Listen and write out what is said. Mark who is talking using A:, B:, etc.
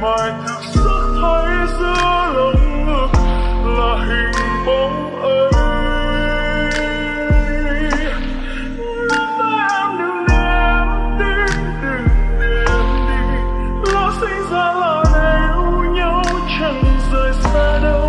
A: mai thực sắc thấy giữa lòng ngực là hình bóng ấy. Sinh ra là yêu nhau chẳng rời xa đâu.